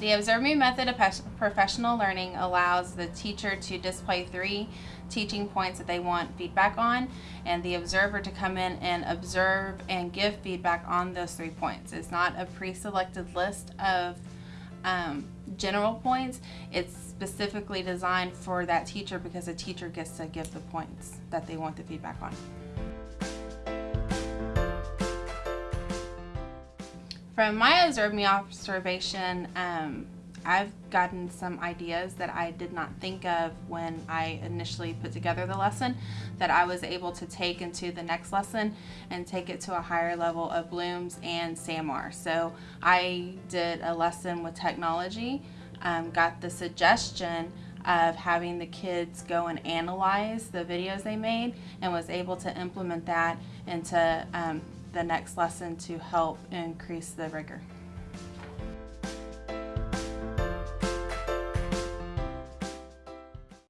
The Observe Me method of professional learning allows the teacher to display three teaching points that they want feedback on, and the observer to come in and observe and give feedback on those three points. It's not a pre selected list of um, general points, it's specifically designed for that teacher because the teacher gets to give the points that they want the feedback on. From my observation, um, I've gotten some ideas that I did not think of when I initially put together the lesson that I was able to take into the next lesson and take it to a higher level of Bloom's and SAMR. So I did a lesson with technology, um, got the suggestion of having the kids go and analyze the videos they made and was able to implement that into um, the next lesson to help increase the rigor.